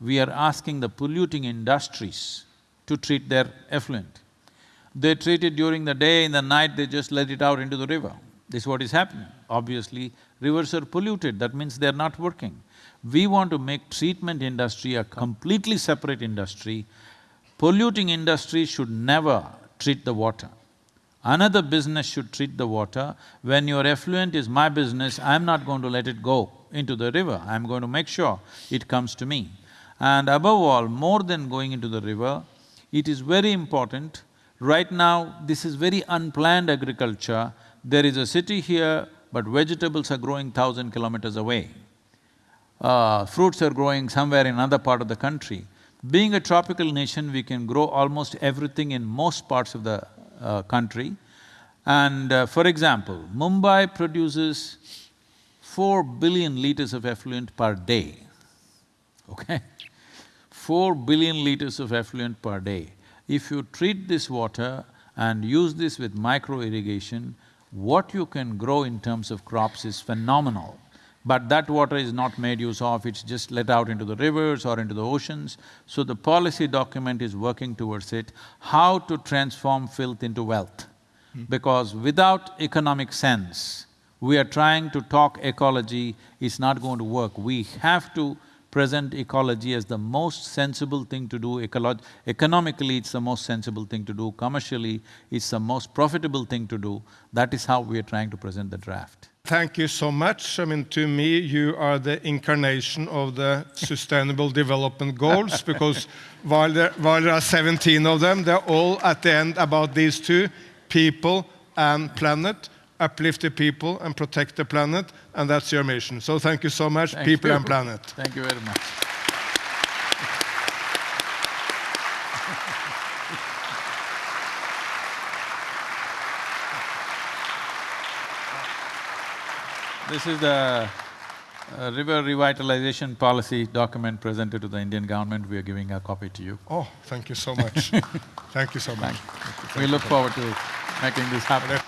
we are asking the polluting industries to treat their effluent. They treat it during the day, in the night they just let it out into the river. This is what is happening. Obviously, rivers are polluted, that means they're not working. We want to make treatment industry a completely separate industry. Polluting industry should never treat the water. Another business should treat the water. When your effluent is my business, I'm not going to let it go into the river, I'm going to make sure it comes to me. And above all, more than going into the river, it is very important, right now this is very unplanned agriculture, there is a city here, but vegetables are growing thousand kilometers away. Uh, fruits are growing somewhere in another part of the country. Being a tropical nation, we can grow almost everything in most parts of the uh, country. And uh, for example, Mumbai produces four billion liters of effluent per day, okay? Four billion liters of effluent per day. If you treat this water and use this with micro irrigation, what you can grow in terms of crops is phenomenal. But that water is not made use of, it's just let out into the rivers or into the oceans. So the policy document is working towards it, how to transform filth into wealth. Hmm. Because without economic sense, we are trying to talk ecology, it's not going to work. We have to present ecology as the most sensible thing to do, economically it's the most sensible thing to do, commercially it's the most profitable thing to do. That is how we are trying to present the draft. Thank you so much. I mean, to me, you are the incarnation of the Sustainable Development Goals because while there, while there are 17 of them, they're all at the end about these two, people and planet uplift the people and protect the planet, and that's your mission. So thank you so much, thank people you. and planet. Thank you very much. this is the uh, river revitalization policy document presented to the Indian government. We are giving a copy to you. Oh, thank you so much. thank you so much. We look forward to making this happen.